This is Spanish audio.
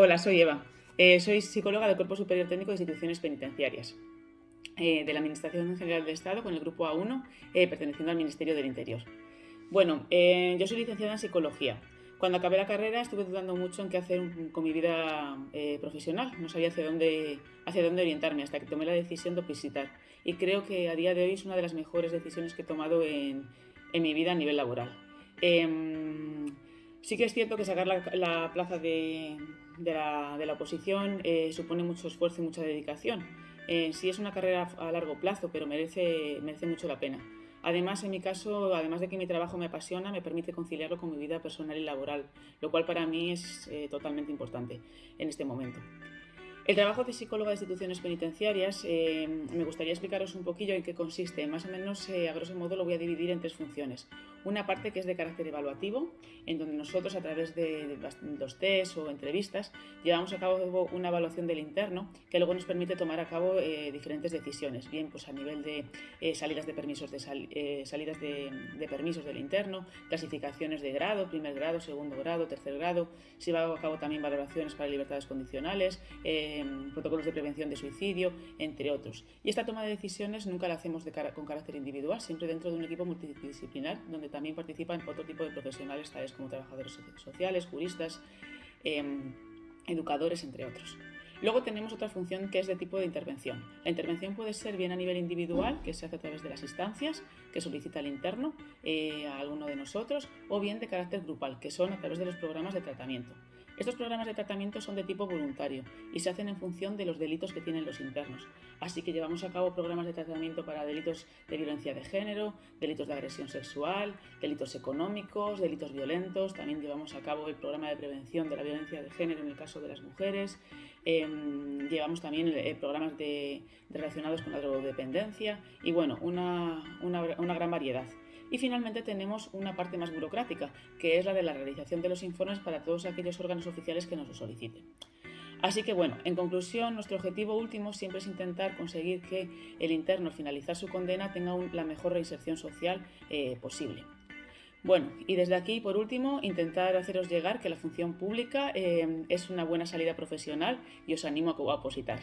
Hola, soy Eva. Eh, soy psicóloga del Cuerpo Superior Técnico de Instituciones Penitenciarias eh, de la Administración General del Estado con el Grupo A1, eh, perteneciendo al Ministerio del Interior. Bueno, yo soy licenciada en Psicología. Cuando acabé la carrera estuve dudando mucho en qué hacer con mi vida profesional. No sabía hacia dónde, hacia dónde orientarme hasta que tomé la decisión de visitar. Y creo que a día de hoy es una de las mejores decisiones que he tomado en, en mi vida a nivel laboral. Sí que es cierto que sacar la, plaza de, la, oposición eh, supone mucho esfuerzo y mucha dedicación. Sí es una carrera a largo plazo, pero merece, merece mucho la pena. Además, en mi caso, además de que mi trabajo me apasiona, me permite conciliarlo con mi vida personal y laboral, lo cual para mí es eh, totalmente importante en este momento. El trabajo de psicóloga de instituciones penitenciarias eh, me gustaría explicaros un poquillo en qué consiste. Más o menos, eh, a grosso modo, lo voy a dividir en tres funciones. Una parte que es de carácter evaluativo, en donde nosotros a través de, los test o entrevistas llevamos a cabo una evaluación del interno que luego nos permite tomar a cabo eh, diferentes decisiones, bien pues a nivel de salidas de permisos de salidas de, permisos del interno, clasificaciones de grado, primer grado, segundo grado, tercer grado, se lleva a cabo también valoraciones para libertades condicionales protocolos de prevención de suicidio, entre otros. Y esta toma de decisiones nunca la hacemos con carácter individual, siempre dentro de un equipo multidisciplinar donde también participan otro tipo de profesionales, tales como trabajadores sociales, juristas, em, educadores, entre otros. Luego tenemos otra función que es de tipo de intervención. La intervención puede ser bien a nivel individual, que se hace a través de las instancias que solicita el interno eh, a alguno de nosotros, o bien de carácter grupal, que son a través de los programas de tratamiento. Estos programas de tratamiento son de tipo voluntario y se hacen en función de los delitos que tienen los internos. Así que llevamos a cabo programas de tratamiento para delitos de violencia de género, delitos de agresión sexual, delitos económicos, delitos violentos. También llevamos a cabo el programa de prevención de la violencia de género en el caso de las mujeres. Em, llevamos también eh, programas relacionados con la drogodependencia y bueno, una gran variedad. Y finalmente tenemos una parte más burocrática, que es la de la realización de los informes para todos aquellos órganos oficiales que nos lo soliciten. Así que bueno, en conclusión, nuestro objetivo último siempre es intentar conseguir que el interno al finalizar su condena tenga la mejor reinserción social eh, posible. Bueno, y desde aquí, por último, intentar haceros llegar que la función pública eh, es una buena salida profesional y os animo a opositar.